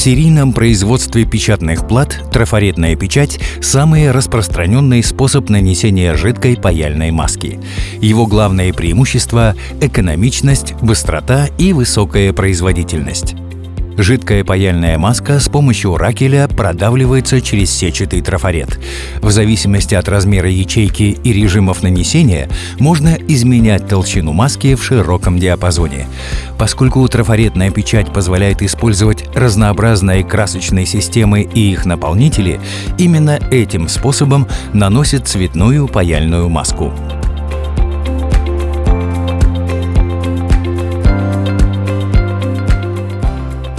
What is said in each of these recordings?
серийном производстве печатных плат трафаретная печать – самый распространенный способ нанесения жидкой паяльной маски. Его главное преимущество – экономичность, быстрота и высокая производительность. Жидкая паяльная маска с помощью ракеля продавливается через сетчатый трафарет. В зависимости от размера ячейки и режимов нанесения можно изменять толщину маски в широком диапазоне. Поскольку трафаретная печать позволяет использовать разнообразные красочные системы и их наполнители, именно этим способом наносят цветную паяльную маску.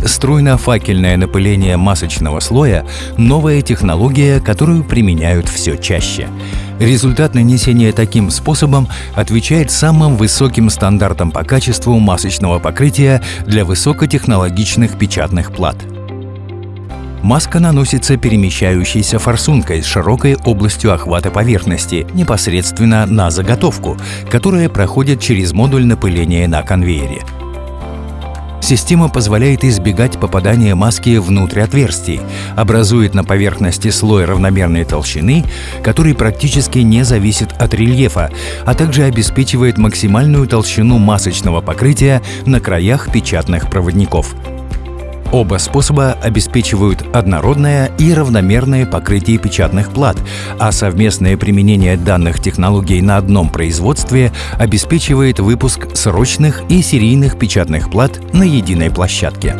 Струйно-факельное напыление масочного слоя – новая технология, которую применяют все чаще. Результат нанесения таким способом отвечает самым высоким стандартам по качеству масочного покрытия для высокотехнологичных печатных плат. Маска наносится перемещающейся форсункой с широкой областью охвата поверхности непосредственно на заготовку, которая проходит через модуль напыления на конвейере. Система позволяет избегать попадания маски внутрь отверстий, образует на поверхности слой равномерной толщины, который практически не зависит от рельефа, а также обеспечивает максимальную толщину масочного покрытия на краях печатных проводников. Оба способа обеспечивают однородное и равномерное покрытие печатных плат, а совместное применение данных технологий на одном производстве обеспечивает выпуск срочных и серийных печатных плат на единой площадке.